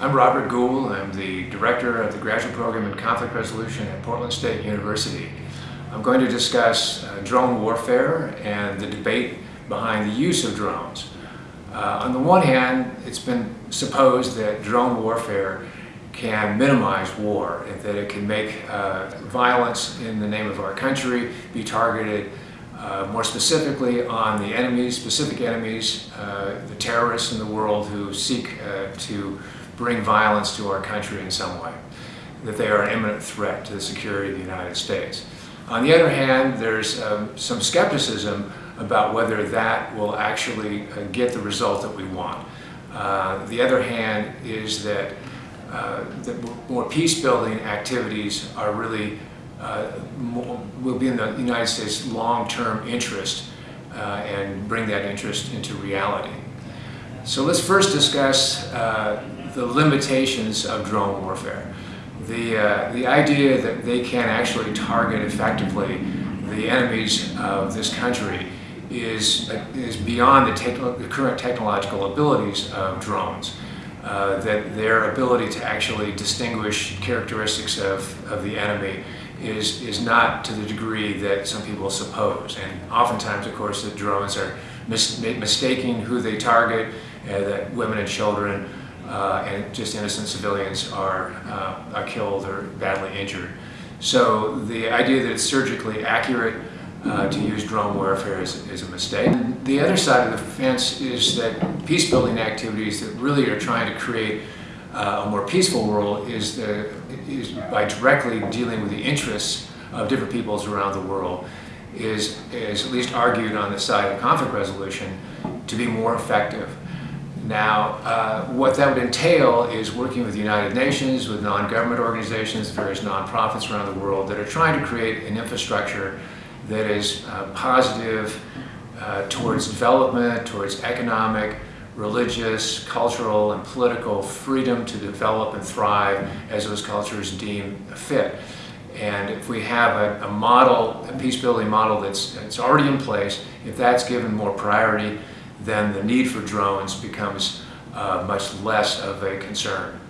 I'm Robert Gould. I'm the Director of the Graduate Program in Conflict Resolution at Portland State University. I'm going to discuss uh, drone warfare and the debate behind the use of drones. Uh, on the one hand, it's been supposed that drone warfare can minimize war and that it can make uh, violence in the name of our country be targeted uh, more specifically on the enemies, specific enemies, uh, the terrorists in the world who seek uh, to bring violence to our country in some way, that they are an imminent threat to the security of the United States. On the other hand, there's um, some skepticism about whether that will actually uh, get the result that we want. Uh, the other hand is that uh, the more peace-building activities are really uh, will be in the United States' long-term interest uh, and bring that interest into reality. So let's first discuss uh, the limitations of drone warfare. The, uh, the idea that they can actually target effectively the enemies of this country is, is beyond the, the current technological abilities of drones. Uh, that their ability to actually distinguish characteristics of, of the enemy is, is not to the degree that some people suppose. And oftentimes, of course, the drones are mis mistaking who they target, uh, that women and children uh, and just innocent civilians are, uh, are killed or badly injured. So the idea that it's surgically accurate uh, to use drone warfare is, is, a mistake. The other side of the fence is that peace-building activities that really are trying to create uh, a more peaceful world is, the, is by directly dealing with the interests of different peoples around the world is, is at least argued on the side of conflict resolution to be more effective. Now, uh, what that would entail is working with the United Nations, with non-government organizations, various nonprofits around the world that are trying to create an infrastructure that is uh, positive uh, towards development, towards economic, religious, cultural, and political freedom to develop and thrive as those cultures deem fit. And if we have a, a model, a peace-building model that's, that's already in place, if that's given more priority, then the need for drones becomes uh, much less of a concern.